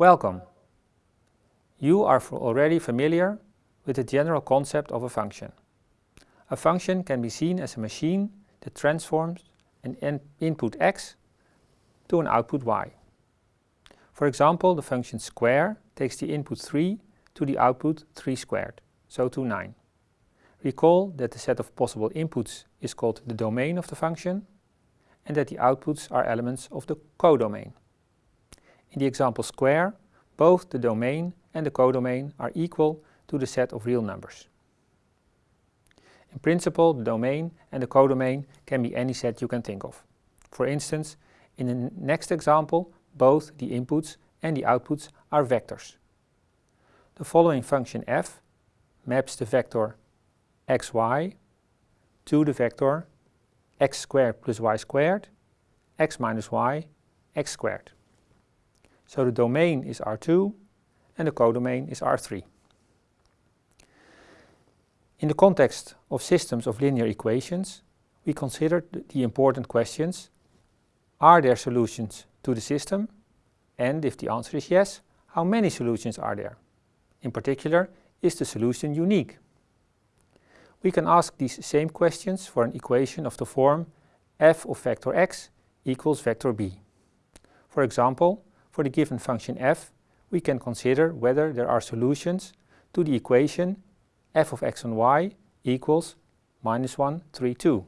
Welcome! You are already familiar with the general concept of a function. A function can be seen as a machine that transforms an input x to an output y. For example, the function square takes the input 3 to the output 3 squared, so to 9. Recall that the set of possible inputs is called the domain of the function and that the outputs are elements of the codomain. In the example square, both the domain and the codomain are equal to the set of real numbers. In principle, the domain and the codomain can be any set you can think of. For instance, in the next example, both the inputs and the outputs are vectors. The following function f maps the vector xy to the vector x squared plus y squared, x minus y, x squared. So the domain is R2 and the codomain is R3. In the context of systems of linear equations, we considered the important questions, are there solutions to the system? And if the answer is yes, how many solutions are there? In particular, is the solution unique? We can ask these same questions for an equation of the form f of vector x equals vector b. For example, for the given function f, we can consider whether there are solutions to the equation f of x and y equals minus 1, 3, 2.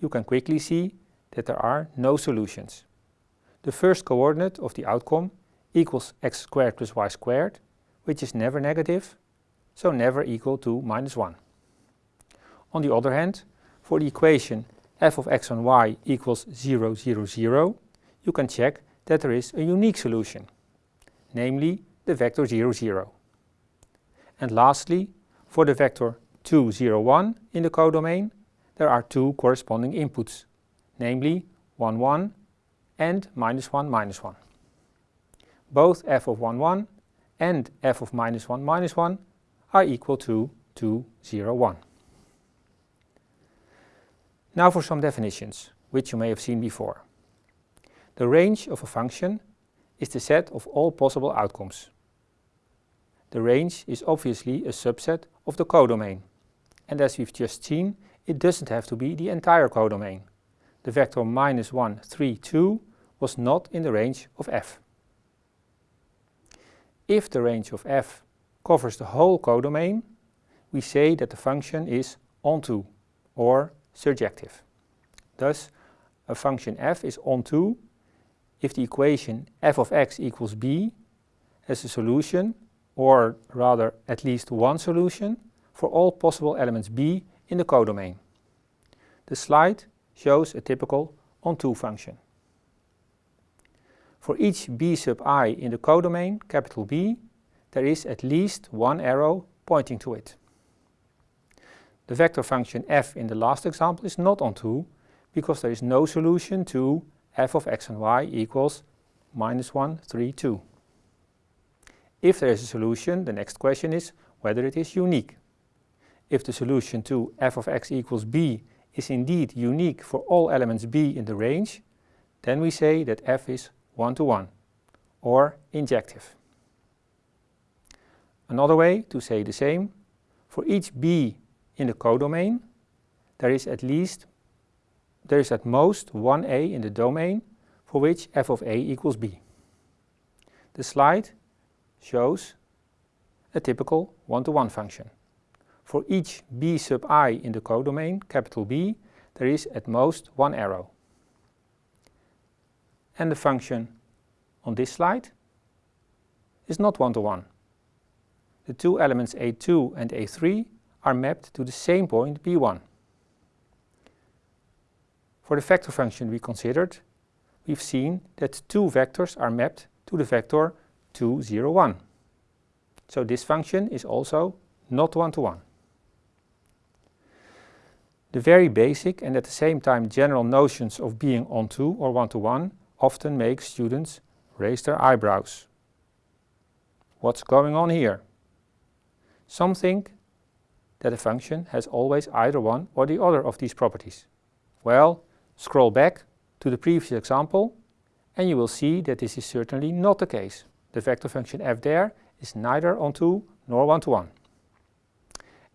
You can quickly see that there are no solutions. The first coordinate of the outcome equals x squared plus y squared, which is never negative, so never equal to minus 1. On the other hand, for the equation f of x and y equals 0, 0, 0, you can check that there is a unique solution, namely the vector 0, 0. And lastly, for the vector 2, 0, 1 in the codomain, there are two corresponding inputs, namely 1, 1 and minus 1, minus 1. Both f of 1, 1 and f of minus 1, minus 1 are equal to 2, 0, 1. Now for some definitions, which you may have seen before. The range of a function is the set of all possible outcomes. The range is obviously a subset of the codomain. And as we've just seen, it doesn't have to be the entire codomain. The vector minus 1, 3, 2 was not in the range of f. If the range of f covers the whole codomain, we say that the function is onto or surjective. Thus, a function f is onto if the equation f of x equals b has a solution, or rather at least one solution, for all possible elements b in the codomain. The slide shows a typical onto function. For each b sub i in the codomain, capital B, there is at least one arrow pointing to it. The vector function f in the last example is not onto because there is no solution to f of x and y equals minus 1, 3, 2. If there is a solution, the next question is whether it is unique. If the solution to f of x equals b is indeed unique for all elements b in the range, then we say that f is one-to-one, -one, or injective. Another way to say the same, for each b in the codomain, there is at least there is at most one a in the domain for which f of a equals b. The slide shows a typical one-to-one -one function. For each b sub i in the codomain, capital B, there is at most one arrow. And the function on this slide is not one-to-one. -one. The two elements a2 and a3 are mapped to the same point b1. For the vector function we considered, we've seen that two vectors are mapped to the vector 2, 0, 1. So this function is also not one-to-one. -one. The very basic and at the same time general notions of being onto or one-to-one -one often make students raise their eyebrows. What's going on here? Some think that a function has always either one or the other of these properties. Well, Scroll back to the previous example And you will see that this is certainly not the case. The vector function f there is neither onto nor one-to-one.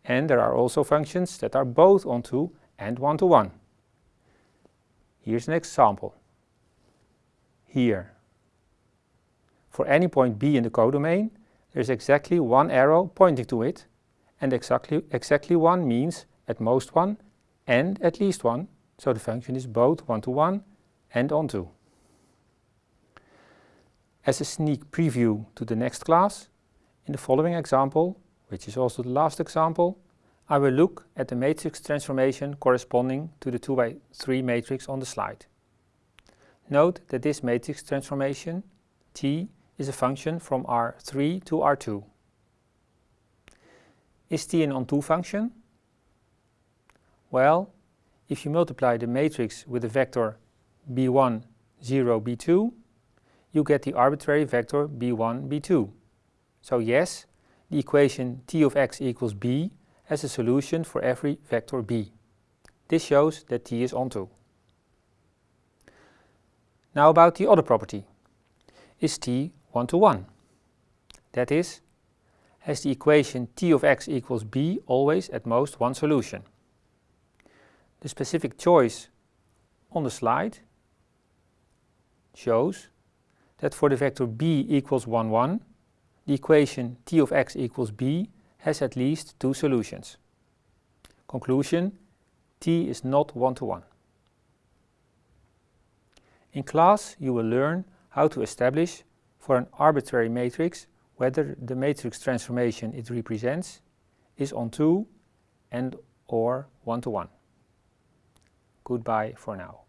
And there are also functions that are both onto and one-to-one. Here's an example. Here. For any point b in the codomain, there's exactly one arrow pointing to it, and exactly, exactly one means at most one and at least one, so the function is both one-to-one -one and onto. As a sneak preview to the next class, in the following example, which is also the last example, I will look at the matrix transformation corresponding to the 2 by 3 matrix on the slide. Note that this matrix transformation, T, is a function from R3 to R2. Is T an onto function? Well, if you multiply the matrix with the vector b1, 0, b2, you get the arbitrary vector b1, b2. So yes, the equation t of x equals b has a solution for every vector b. This shows that t is onto. Now about the other property. Is t one-to-one? That is, has the equation t of x equals b always at most one solution? The specific choice on the slide shows that for the vector b equals 1, 1, the equation t of x equals b has at least two solutions. Conclusion, t is not one-to-one. -one. In class you will learn how to establish for an arbitrary matrix whether the matrix transformation it represents is onto and or one-to-one. -one. Goodbye for now.